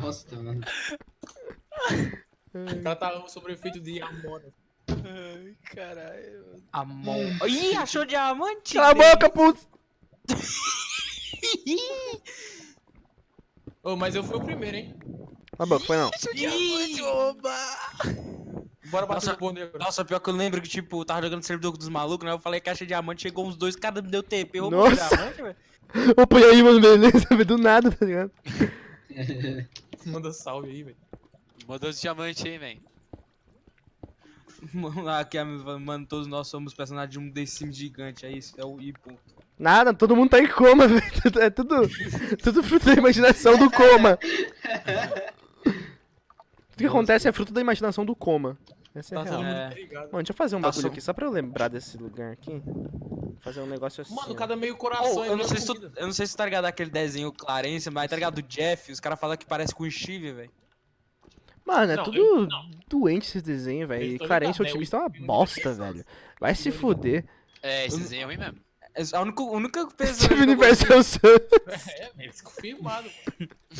Nossa, mano. O cara tá sobre o efeito de amora. Ai, caralho. Amon. Ih, achou diamante? Cala a boca, putz! Ô, mas eu fui o primeiro, hein? A boca, foi não. Ih, Oba! Bora bater Nossa. no bonde agora. Nossa, pior que eu lembro que, tipo, eu tava jogando servidor dos malucos, né? Eu falei que achei diamante, chegou uns dois, cada me deu TP, roubou o Nossa. diamante, velho. Opa, e aí, mano, beleza? Do nada, tá ligado? Manda salve aí, velho. Mandou os diamantes aí, man. Mano, aqui, mano, todos nós somos personagens de um The Sims gigante, é isso, é o I ponto. Nada, todo mundo tá em coma, velho. É tudo, tudo fruto da imaginação do coma. Tudo que acontece é fruto da imaginação do coma. Essa é a Tá real. É. Mano, deixa eu fazer um Tá bagulho só- aqui, só pra eu lembrar desse lugar aqui. Fazer um negócio assim. Mano, cada meio coração. Oh, é eu, não sei se tu, eu não sei se tu tá ligado aquele desenho Clarence, mas tá ligado do Jeff, os caras falam que parece com o Steve, velho. Mano, é Não, tudo eu- doente esses desenhos, velho. Clarence ligado, né? Otimista é uma O- bosta, velho. Vai se fuder. É, esse desenho é ruim mesmo. A única, a única pessoa Steve que eu Universo é o Sam. É, eles confirmaram.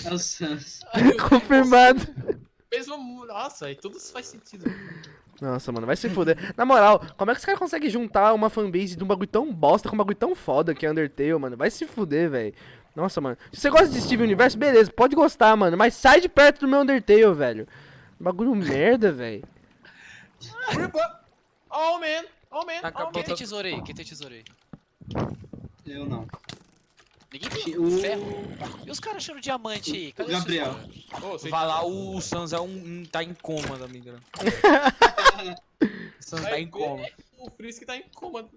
É o Sans. Confirmado. Mesmo, nossa, aí tudo faz sentido. Nossa, mano, vai se fuder. Na moral, como é que os caras conseguem juntar uma fanbase de um bagulho tão bosta com um bagulho tão foda que é Undertale, mano? Vai se fuder, velho. Nossa, mano. Se você gosta de Steve Universo, beleza, pode gostar, mano. Mas sai de perto do meu Undertale, velho. Bagulho merda, velho. Oh, man. Oh, man. Oh, Quem man. tem tesoura aí? Quem tem tesoura aí? Eu não. Ninguém tem O- ferro. E os caras achando diamante aí? Cadê Gabriel. Vai lá, o Sans é um, um- tá em coma, ligado? o Sans tá em coma. O Frisk tá em coma.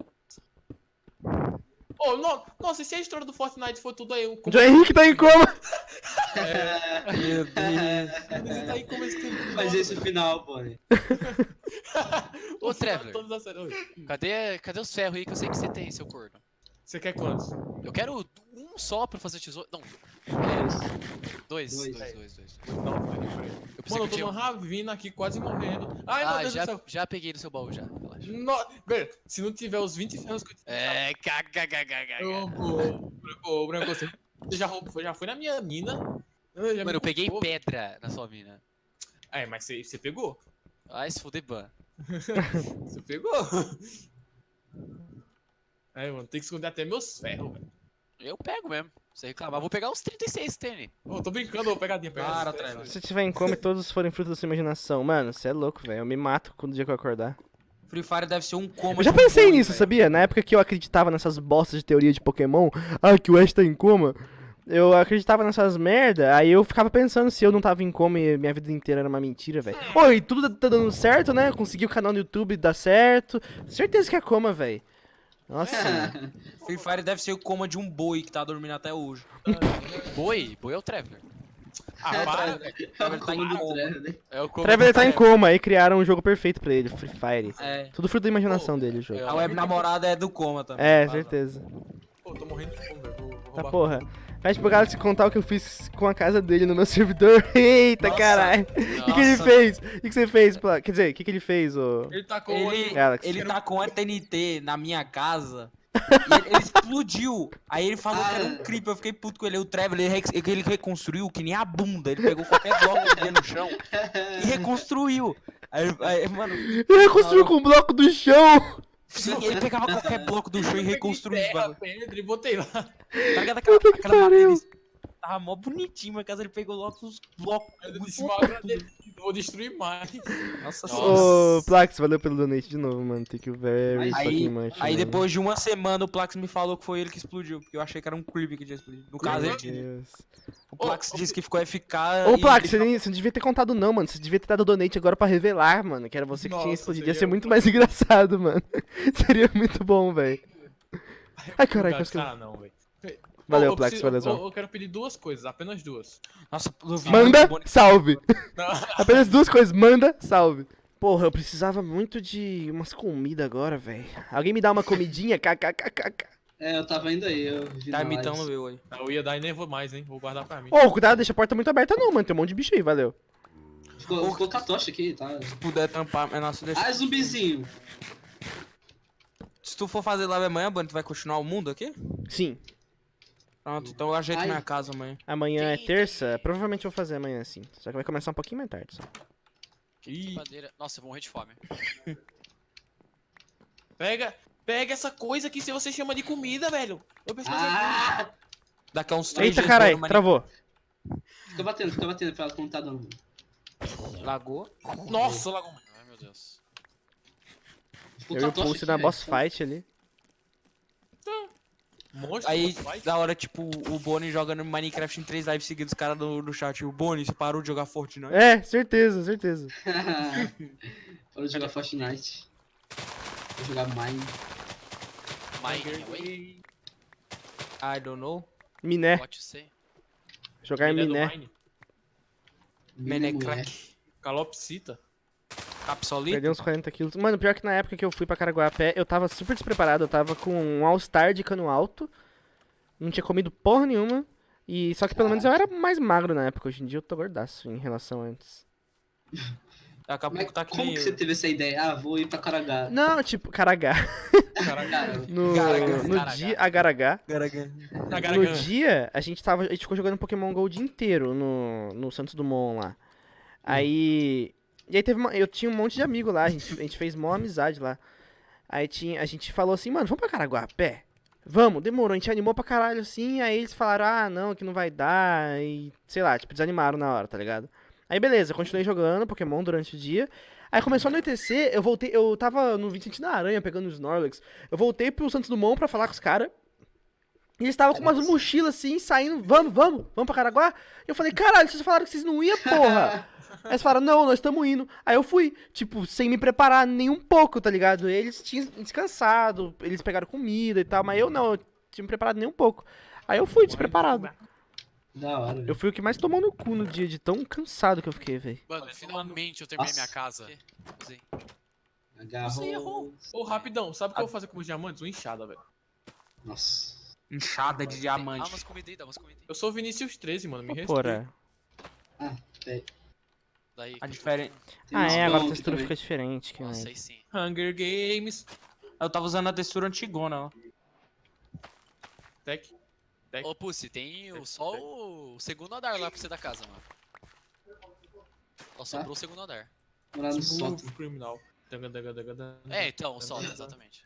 Oh, no, nossa, e se a história do Fortnite for tudo aí? O John Henrique tá em coma. Meu Deus. Ele tá em coma esse tempo. Mas esse é o final, pô. Ô. Oi, Cadê, cadê os ferros aí que eu sei que você tem, seu corno? Você quer quantos? Eu quero um só pra fazer tesouro. Não. É, dois, Dois. dois, dois, dois. Não, peraí, peraí. Eu Mano, eu tô tinha numa um. ravina aqui, quase morrendo. Ai, meu Ah, Deus já, do céu. já peguei no seu baú já. Relaxa. No... Velho, se não tiver os 20 ferros que eu tinha. É. Ô, ô, Branco, Branco, você já, roubou, já foi na minha mina. Eu Mano, eu peguei pedra na sua mina. É, mas você, pegou. Ai, se fuder, ban. Você pegou. Mano, tem que esconder até meus ferros, velho. Eu pego mesmo. Você reclamar, vou pegar uns 36 tênis. Ô, tô brincando, ô, pegadinha, pegadinha. Para, Trevor. Se tiver em coma e todos forem fruto da sua imaginação, mano, você é louco, velho. Eu me mato quando o dia que eu acordar. Free Fire deve ser um coma. Eu já um pensei nisso, velho. sabia? Na época que eu acreditava nessas bostas de teoria de Pokémon, ah, que o Ash tá em coma. Eu acreditava nessas merda, aí eu ficava pensando se eu não tava em coma e minha vida inteira era uma mentira, velho. Oi, e tudo tá dando certo, né? Consegui o canal no YouTube dar certo. Certeza que é coma, velho. Nossa, mano. Free Fire deve ser o coma de um boi que tá dormindo até hoje. Boi? Boi é o Traveler. Ah, para, velho. Trevor tá em coma. É o como Trevor tá em coma, aí criaram um jogo perfeito pra ele, Free Fire. É. Tudo fruto da imaginação dele, o jogo. A web namorada é do coma também. É, certeza. Pô, tô morrendo de fome, velho. Vou Tá porra. Pede pro Galaxy contar o que eu fiz com a casa dele no meu servidor. Eita, caralho. O que, que ele fez? O que, que você fez? Pla- Quer dizer, o que, que ele fez, ô? Ele tá com Ele, Galaxy. ele tá com a TNT na minha casa. e ele, ele explodiu. Aí ele falou que era um creep. Eu fiquei puto com ele. O Trevor, ele, ele reconstruiu que nem a bunda. Ele pegou qualquer bloco que no chão e reconstruiu. Aí, aí, mano, Ele reconstruiu com um bloco do chão. Sim, ele pegava qualquer bloco do chão e reconstruía terra, pedra e botei lá. Tá ligado? Aquela, aquela madeira tava mó bonitinho, mas caso ele pegou logo os blocos. Disse mal agradecido. Vou destruir mais. Nossa. Ô, Plax, valeu pelo donate de novo, mano. Thank you very Aí- fucking much. Aí mano. depois de uma semana o Plax me falou que foi ele que explodiu, porque eu achei que era um creep que tinha explodido. No caso, Meu ele tinha. Deus. O Plax disse que ficou eficaz. Ô, Plax, você, deixou- nem- você não devia ter contado não, mano. Você devia ter dado donate agora pra revelar, mano. Que era você que tinha Nossa, explodido. Ia seria ser muito mais engraçado, mano. Seria muito bom, velho. Ai, caralho, quase que eu... Não, velho. Valeu, preciso- valeu, Eu, eu quero pedir duas coisas, apenas duas. Nossa, vi Manda, salve. Apenas duas coisas. Manda, salve. Porra, eu precisava muito de umas comidas agora, velho. Alguém me dá uma comidinha? KKKKK. É, eu tava indo aí, eu vi Tá imitando live. eu aí. Eu ia dar e nem vou mais, hein? Vou guardar pra mim. Ô, cuidado, deixa a porta muito aberta não, mano. Tem um monte de bicho aí, valeu. Ficou, ficou com a tocha aqui, tá? Se puder tampar, é nossa, deixa. Ah, zumbizinho. Se tu for fazer live amanhã, Bunny, tu vai continuar o mundo aqui? Sim. Pronto, então eu ajeito Ai. minha casa amanhã. Amanhã é terça, provavelmente eu vou fazer amanhã sim. Só que vai começar um pouquinho mais tarde. Só. Ih. Nossa, eu vou morrer de fome. pega, pega essa coisa que se você chama de comida, velho. Eu pensei que Ah! Daqui a uns três Eita no travou. Fica batendo, fica batendo pra ela não tá dando. Lagoa. Nossa, Lagoa. Ai, meu Deus. Eu e o Pulse aqui, na boss fight ali. Monstro, Aí, da hora, tipo, o Boni jogando Minecraft em três lives seguidas, os caras no, no chat. O Boni, você parou de jogar Fortnite? É, certeza, certeza. Parou de jogar Fortnite. Vou jogar Mine. Mine, I don't know. Miné. what you say? Jogar miné. É mulher. Menecrack. Calopsita. Capsolito. Perdi uns 40 quilos. Mano, pior que na época que eu fui pra Caraguá a pé, eu tava super despreparado. Eu tava com um All-Star de cano alto. Não tinha comido porra nenhuma. E só que pelo menos eu era mais magro na época. Hoje em dia eu tô gordaço em relação a antes. Daqui a Mas pouco tá que como que você teve essa ideia? Ah, vou ir pra Caragá. Não, tipo, Caragá. Cara, No, no Garagá. dia. Agaragá. Na No dia, a gente tava. A gente ficou jogando Pokémon GO o dia inteiro no, no Santos Dumont lá. Aí. E aí teve uma, Eu tinha um monte de amigo lá, a gente, a gente fez mó amizade lá. Aí tinha, a gente falou assim, mano, vamos pra Caraguá a pé? Vamos, demorou, a gente animou pra caralho assim, aí eles falaram, ah, não, que não vai dar, e sei lá, tipo, desanimaram na hora, tá ligado? Aí beleza, continuei jogando Pokémon durante o dia. Aí começou a anoitecer, eu voltei, eu tava no Vicente da Aranha pegando os Snorlax. Eu voltei pro Santos Dumont pra falar com os caras. E eles estavam com umas mochilas assim, saindo, vamos, vamos, vamos pra Caraguá. E eu falei, caralho, vocês falaram que vocês não iam, porra. Aí eles falaram, não, nós estamos indo. Aí eu fui, tipo, sem me preparar nem um pouco, tá ligado? Eles tinham descansado, eles pegaram comida e tal, mas eu não, eu tinha me preparado nem um pouco. Aí eu fui despreparado. da hora, Eu fui o que mais tomou no cu no dia de tão cansado que eu fiquei, velho. Mano, finalmente eu terminei Nossa. minha casa. Usei. Agarrou. Você errou. Ô, rapidão, sabe o que eu vou fazer com os diamantes? Uma enxada, velho. Nossa. Inchada de Dá diamante. umas comidas aí, dá umas comidas aí. Eu sou o Vinícius 13, mano, me respeita. Porra. Daí. A diferença. Tem Ah, é, agora a textura fica diferente. Que Nossa, aí sim. Hunger Games. Eu tava usando a textura antigona, ó. Tech. Tech. Ô, Pussy, tem o, só o segundo andar lá pra você da casa, mano. Só sobrou o segundo andar. Morar no Smooth sótão. Criminal. É, então, o solta, exatamente.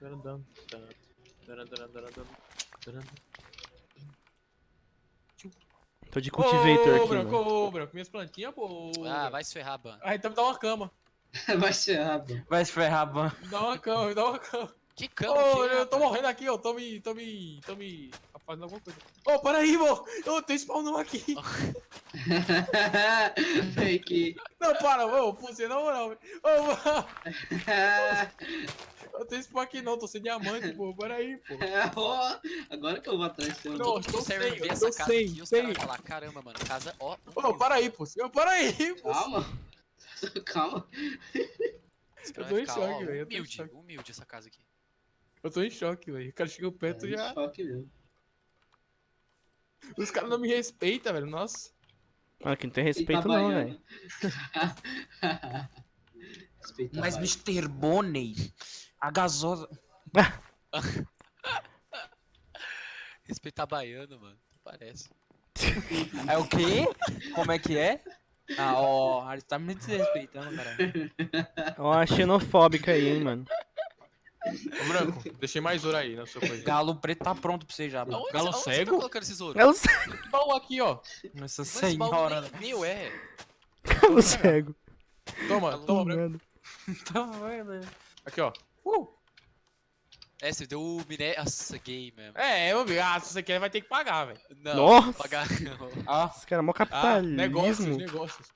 Tô de cultivator Ô, aqui, branco, ô, branco, minhas plantinhas, pô. Ah, vai se ferrar, Ban. Ah, então me dá uma cama. Vai ser rápido. Vai se ferrar, ban. Me dá uma cama, me dá uma cama. Que Ô, cama, que eu tô rapaz? morrendo aqui, ó. Tô me. tô me. tô me. Fazendo alguma coisa. Ô, para aí, vô. Eu tenho spawnão aqui. Fake. Não, para, ô, você na moral. velho. Ô, vô, eu tenho spawn aqui não, tô sem diamante, pô. Para aí, pô. Ó, Agora que eu vou atrás seu. Não. Todo tô sem, eu tô sem, aqui, sem. falar, caramba, mano, casa, ó. Ô, para aí, pô. Para aí, pô. Calma. Calma. Eu tô em choque, velho, eu humilde, humilde essa casa aqui. Eu tô em choque, velho. O cara chegou perto É, e já. choque mesmo. Os caras não me respeitam, velho. Nossa. Mano, que não tem respeito não, velho. Respeita Mas vai. Mr. Bonnie, a gasosa. Respeitar baiano, mano. Parece. É o quê? Como é que é? Ah, ó, ele tá me desrespeitando, cara. Ó, a xenofóbica aí, hein, mano. Ô, Branco, deixei mais ouro aí na sua coisa. Galo preto tá pronto pra você já, mano. Aonde, Galo aonde você cego? tá colocando esse ouro? É o cego. Baú aqui, ó. Nossa Mas esse baú senhora. nem meu, é. É o cego. Toma, toma, Branco. Tá vendo? Aqui, ó. Uh. É, você deu o miné... Nossa, gay mesmo. É, meu amigo. Ah, se você quer, vai ter que pagar, velho. Não, Nossa. pagar não. Ah, Esse cara é mó Ah, capitalismo. negócios, negócios.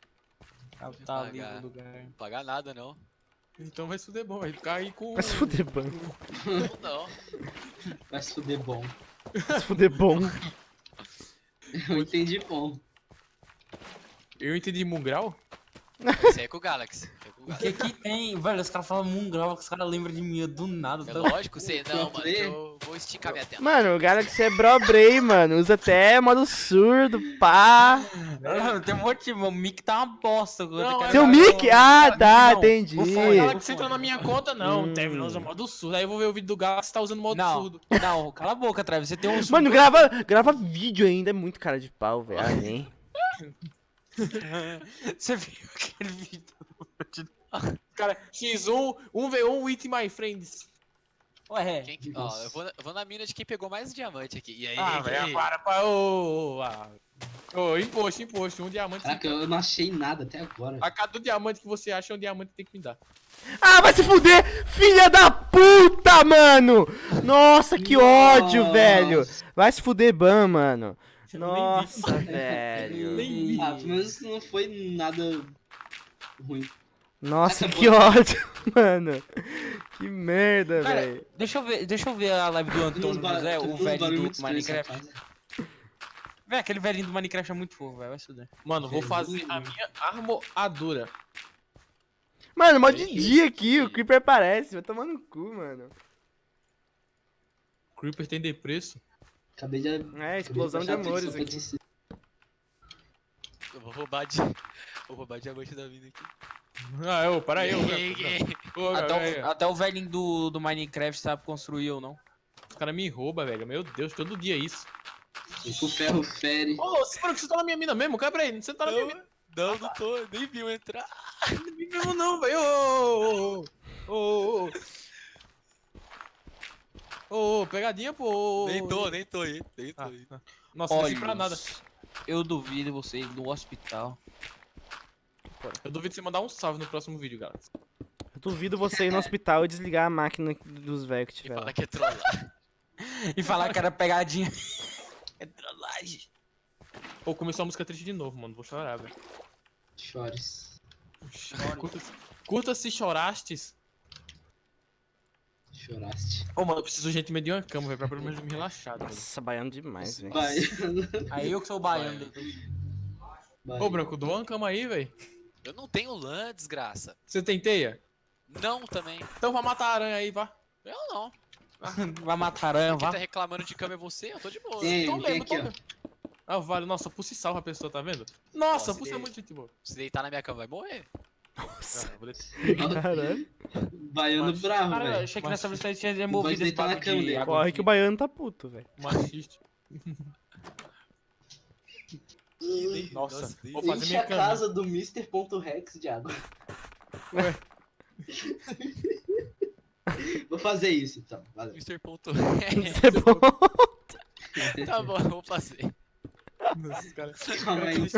ali Pagar. no lugar. Pagar nada, não. Então vai se fuder bom, vai ficar aí com. Vai se fuder bom. Não, não. Vai se fuder bom. Vai se fuder bom. Eu entendi bom. Eu entendi Mungrau? Esse aí é com o Galaxy. É com o O Galaxy. que que tem? Velho, os caras falam que os caras lembram de mim do nada. É tá- lógico, você... Não, mano, eu Vou esticar minha tela. Mano, o Galaxy é bro Bray, mano. Usa até modo surdo, pá. Não, tem um monte, o mic tá uma bosta. Não, é Seu mic? Ah, tá, Não, entendi. o você entrou na minha conta, não. Hum. Teve, não usa modo surdo. Aí eu vou ver o vídeo do Galaxy tá usando modo Não, surdo. não, cala a boca, Travis. Você tem um Mano, grava, grava vídeo ainda, é muito cara de pau, velho. Ah, nem. Você viu aquele vídeo? Cara, X1, 1v1 with my friends. Ué, Quem que- ó, eu vou, na- eu vou na mina de quem pegou mais diamante aqui. E aí? Ah, velho, para, para. Ô, ô, ah. Ô, imposto, imposto. Um diamante. Caraca, eu não achei nada até agora. A cada diamante que você acha, é um diamante que tem que me dar. Ah, vai se fuder! Filha da puta, mano! Nossa, que ódio, Nossa. velho! Vai se fuder, Ban, mano. Nem vi. Nossa, velho. Nem vi. Ah, menos não foi nada ruim. Nossa, Essa que boa- ódio, mano. Que merda, velho. deixa eu ver, deixa eu ver a live do Antônio José, o velho do Minecraft. Véi, aquele velhinho do Minecraft é muito fofo, velho. Vai se fuder. Mano, vou fazer a minha armadura. Mano, mó de dia aqui, o Creeper aparece. Vai tomar no cu, mano. Creeper tem de preço. Acabei de. É, explosão de acabei amores aqui. Eu vou roubar de. Vou roubar diamante da vida aqui. Ah, ô, para aí, ô, Até o, até o velhinho do, do Minecraft sabe construir ou não. Os caras me roubam, velho. Meu Deus, todo dia é isso. O ferro fere. Ô, oh, que você tá na minha mina mesmo? Quebra aí, você tá na minha mina. Não, não tô, nem vi eu entrar. Não me mesmo não, velho. Ô, ô, ô, ô. Ô, ô, pegadinha, pô. Nem tô, nem tô aí. Nem tô Ah, aí. ah. Nossa, não serve Olha, pra nada. eu duvido você ir no hospital. Eu duvido você mandar um salve no próximo vídeo, galera. Eu duvido você ir no hospital e desligar a máquina dos velhos que E tiver fala lá. que é trollar. E falar que era pegadinha. é trollagem. Pô, começou a música triste de novo, mano. Vou chorar, velho. Chores. Curta, curta se chorastes. Choraste. Ô, mano, eu preciso gente meio de uma cama, velho, pra pelo menos me relaxar, velho. Nossa, baiano demais, velho. Vai. Aí eu que sou o baiano. Vai. Ô, Branco, doa uma cama aí, velho. Eu não tenho lã, desgraça. Você tem teia? Não também. Então vai matar a aranha aí, vá. Eu não. Vai matar aranha, Quem vá. tá reclamando de cama é você, eu tô de boa. Tô tem lendo, tô ó. lendo. Ah, vale. Nossa, Pussy salva a pessoa, tá vendo? Nossa, Nossa, Pussy é muito gente boa. Se deitar na minha cama vai morrer. Nossa, caralho. Baiano Mas- bravo, Cara, eu velho. achei que Mas- nessa vez você tinha removido esse cama de Corre que o baiano tá puto, velho. Machista. Nossa, vou fazer Enche minha a cama. casa do Mr.Rex de água. Ué. Vou fazer isso então, valeu. Mr. Ponto. Bom. tá bom, eu vou fazer. Nossa, cara. Calma aí, Isso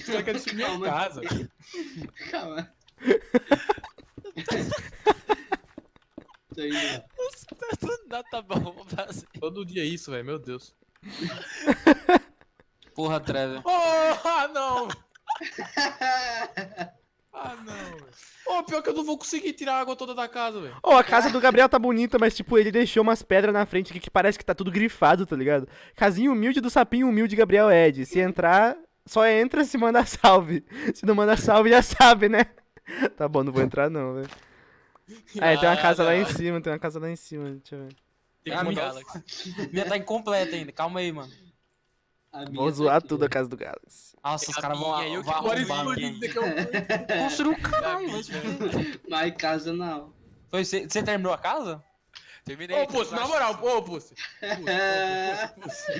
caras querem destruir minha Calma. casa. Calma. Tô indo lá. Não, tá bom, vou fazer. Todo dia é isso, velho. Meu Deus. Porra, Trevor. Oh, ah, não. Ah, não. Ô, pior que eu não vou conseguir tirar a água toda da casa, velho. Ô, a casa do Gabriel tá bonita, mas tipo, ele deixou umas pedras na frente aqui que parece que tá tudo grifado, tá ligado? Casinha humilde do sapinho humilde Gabriel Ed. Se entrar, só entra se manda salve. Se não manda salve, já sabe, né? Tá bom, não vou entrar não, velho. Ah, é, tem uma Ah, casa lá em cima, tem uma casa lá em cima, deixa eu ver. Tem Ah, que me mandar... Galaxy. Minha tá incompleta ainda, calma aí, mano. A minha Vou tá zoar aqui, tudo a casa do Galaxy. Nossa, os A caras vão minha, arrombar que eu... Construiu o caralho, mas... casa não. Foi, Você você terminou a casa? Terminei. Ô, Pussy, na moral, ô, Pussy. Pussy, Pussy,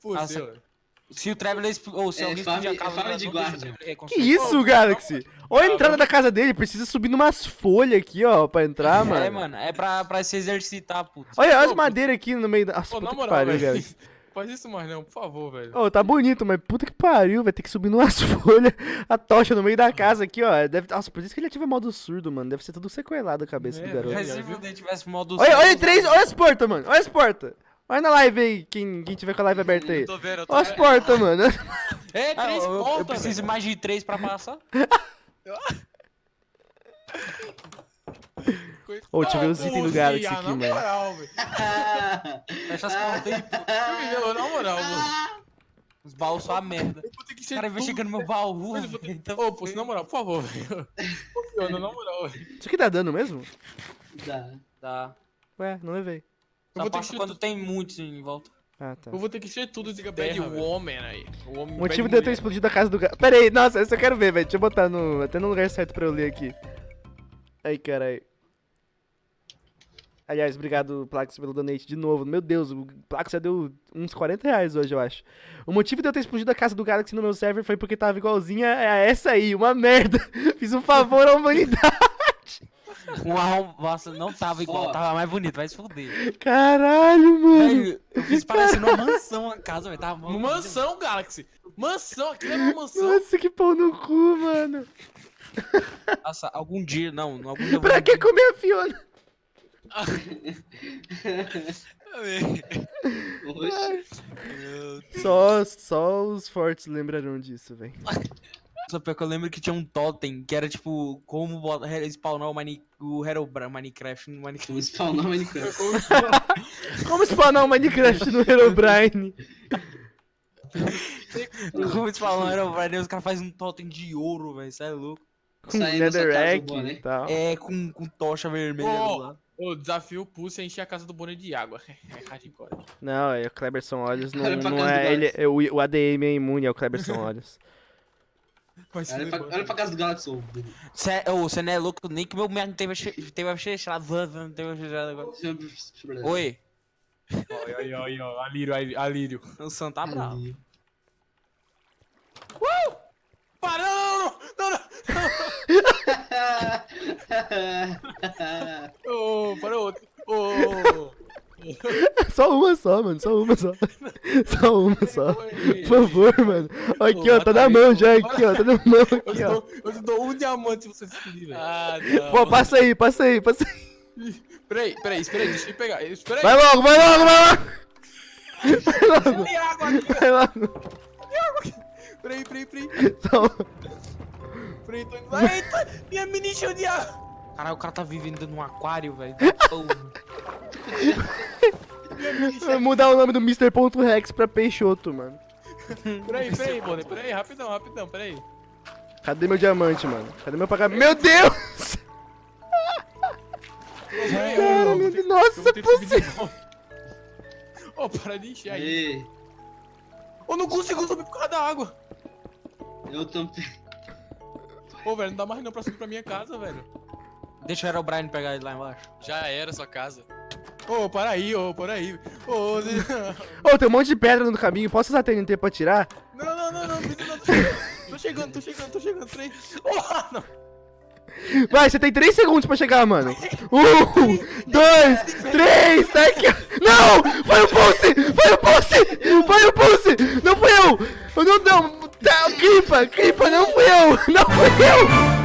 Pussy. Ah, ô. Se o Trevor... expl- Ou se É, alguém fame- explodir a é casa... de guarda. o Trevor Que isso, Galaxy? Olha a entrada da casa dele, precisa subir numas folhas aqui, ó, pra entrar, mano. É, mano, é pra, pra se exercitar, puto. Olha, olha as madeiras aqui no meio da. Nossa, Ô, na puta que moral, pariu, velho. Galaxy. Faz isso mais não, por favor, velho. Ô, tá bonito, mas puta que pariu, vai ter que subir numas folhas, a tocha no meio da casa aqui, ó. Deve... Nossa, por isso que ele ativa modo surdo, mano. Deve ser tudo sequelado a cabeça É, do garoto. Mas já se viu? você tivesse modo... Olha, olha surdo, três, olha as portas, mano. Olha as portas. Olha na live aí, quem, quem tiver com a live aberta aí. Eu tô vendo, eu tô Olha as vendo. portas, mano. É, Ah, três eu, eu pontas, preciso velho. mais de três pra passar. Ô, deixa eu ver os Ô, itens do Galaxy ah, aqui, na mano. moral, velho. Fecha as portas aí, pô. Meu, Na moral, mano. Os baús só a merda. Eu O cara tudo- investigando meu baú, eu. Então, Ô, Pussy, na moral, por favor, velho. Funciona, na moral, velho. Isso aqui dá dano mesmo? Dá. Tá. Ué, não levei. Eu vou ter que quando tudo. tem muitos em volta. Ah, tá. Eu vou ter que encher tudo de terra, bad velho. woman aí. O homem motivo de eu ter explodido a casa do gato. Pera aí, nossa, essa eu quero ver, velho. Deixa eu botar no. Até no lugar certo pra eu ler aqui. Ai, caralho. Aliás, obrigado, Plax, pelo donate de novo. Meu Deus, o Plax já deu uns 40 reais hoje, eu acho. O motivo de eu ter explodido a casa do Galaxy no meu server foi porque tava igualzinha a essa aí, uma merda. Fiz um favor à humanidade. A Nossa, não tava igual, tava mais bonito, vai se fuder. Caralho, mano. Velho, eu fiz parecendo uma mansão a casa, velho. Tava Uma mansão, Galaxy. Mansão, aquilo é uma mansão. Nossa, que pau no cu, mano. Nossa, algum dia, não, algum dia. Pra que comer a Fiona? Oxe. Só, só os fortes lembrarão disso, velho. Só pior que eu lembro que tinha um totem que era tipo como spawnar o, Mine, o Herobra Minecraft no Minecraft. Vamos spawnar o Minecraft. Como spawnar o Minecraft no Herobrine? Como spawnar o Herobrine, os caras fazem um totem de ouro, velho, isso é louco. Com casa, Netherrack né? e tal. É, com, com tocha vermelha do lado. O desafio Pulse é encher a casa do Bonnie de água. É hardcore. Não, é o Cleberson Olhos, não, não é ele. É o, o ADM é imune ao Cleberson Olhos. Olha pra, olha pra casa do Galaxy. ô. Cê, ô, você não é louco, nem que meu merda teve, che- teve fechado. Oi, Oi, oi, oi, oi. Alírio, alírio, o Sam tá bravo. Para, não, não, não, não, não. Ô, para outro. Ô, só uma só, mano, só uma só. Só uma só. Por favor, mano. Aqui, ó, tá na mão já, aqui, ó, tá na mão eu aqui, te ó. dou, eu te dou um diamante se você se pedir, velho. Ah, não. Pô, passa aí, passa aí, passa aí. Peraí, peraí, espera aí, deixa eu pegar. Espera aí. Vai logo, vai logo, vai logo. Vai logo, Tem água aqui, vai logo. peraí, peraí, peraí. Só- Peraí, tô indo lá. Eita, minha mini encheu de água. Caralho, o cara tá vivendo num aquário, velho. Mudar o nome do Mr.Rex pra Peixoto, mano. Peraí, peraí, Bonnie, peraí, rapidão, rapidão, peraí. Cadê meu diamante, mano? Cadê meu pagamento? Meu Deus! Cara, eu- meu eu Deus, nossa, volta. Ô, para de encher aí. Ei, Eu não consigo subir por causa da água. eu também. Ô, velho, não dá mais não pra subir pra minha casa, velho. Deixa o Herobrine pegar ele lá embaixo. Já era sua casa. Ô, para aí, ô, para aí. Ô, Zé- Ô, tem um monte de pedra no caminho. Posso usar TNT pra tirar? Não, não, não, não, não, tô chegando. Tô chegando, tô chegando, tô chegando, peraí. Ô, não. Vai, você tem 3 segundos pra chegar, mano. Um, dois, três, tá aqui. Não! Foi o Pulse! Foi o Pulse! Foi o Pulse! Não fui eu! Não, não! Tá, Cripa, Cripa, não fui eu! Não fui eu!